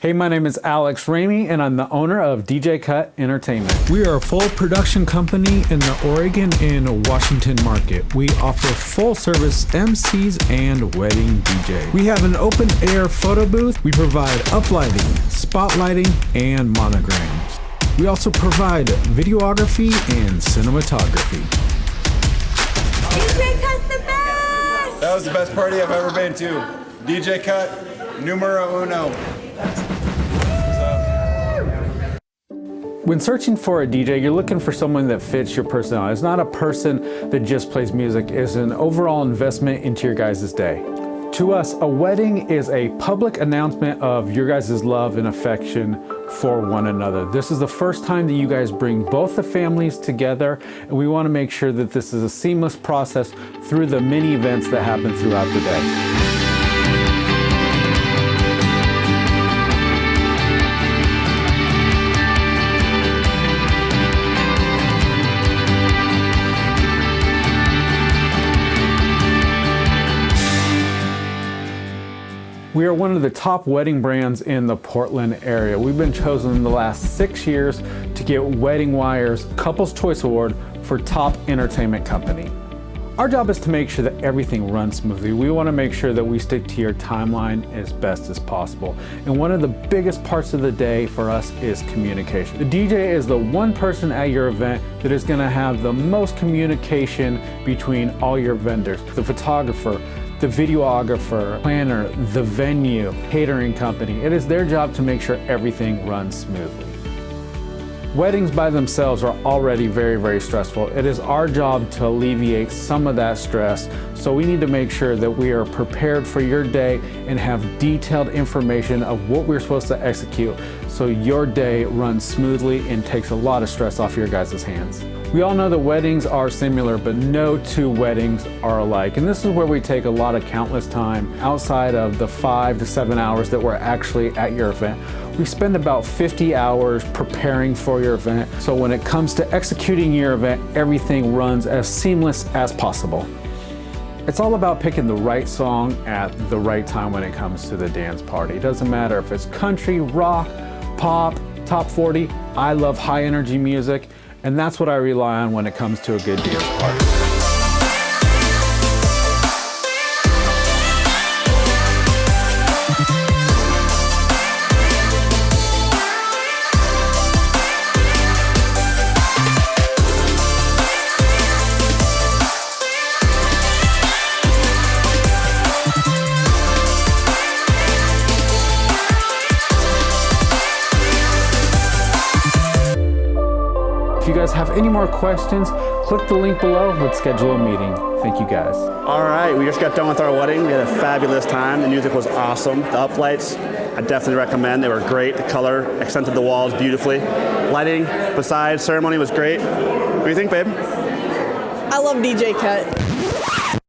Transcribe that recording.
Hey, my name is Alex Ramey, and I'm the owner of DJ Cut Entertainment. We are a full production company in the Oregon and Washington market. We offer full service MCs and wedding DJ. We have an open air photo booth. We provide uplighting, spotlighting, and monograms. We also provide videography and cinematography. DJ Cut's the best! That was the best party I've ever been to. DJ Cut, numero uno. When searching for a DJ, you're looking for someone that fits your personality. It's not a person that just plays music. It's an overall investment into your guys' day. To us, a wedding is a public announcement of your guys' love and affection for one another. This is the first time that you guys bring both the families together, and we want to make sure that this is a seamless process through the many events that happen throughout the day. We are one of the top wedding brands in the Portland area. We've been chosen in the last six years to get Wedding Wire's Couples Choice Award for Top Entertainment Company. Our job is to make sure that everything runs smoothly. We want to make sure that we stick to your timeline as best as possible. And one of the biggest parts of the day for us is communication. The DJ is the one person at your event that is going to have the most communication between all your vendors. The photographer, the videographer, planner, the venue, catering company. It is their job to make sure everything runs smoothly. Weddings by themselves are already very, very stressful. It is our job to alleviate some of that stress, so we need to make sure that we are prepared for your day and have detailed information of what we're supposed to execute so your day runs smoothly and takes a lot of stress off your guys' hands. We all know that weddings are similar, but no two weddings are alike. And this is where we take a lot of countless time outside of the five to seven hours that we're actually at your event. We spend about 50 hours preparing for your event. So when it comes to executing your event, everything runs as seamless as possible. It's all about picking the right song at the right time when it comes to the dance party. It doesn't matter if it's country, rock, pop, top 40. I love high energy music. And that's what I rely on when it comes to a good dance party. You guys have any more questions, click the link below. Let's schedule a meeting. Thank you guys. All right, we just got done with our wedding. We had a fabulous time. The music was awesome. The uplights, I definitely recommend. They were great. The color accented the walls beautifully. Lighting, besides, ceremony was great. What do you think, babe? I love DJ Cut.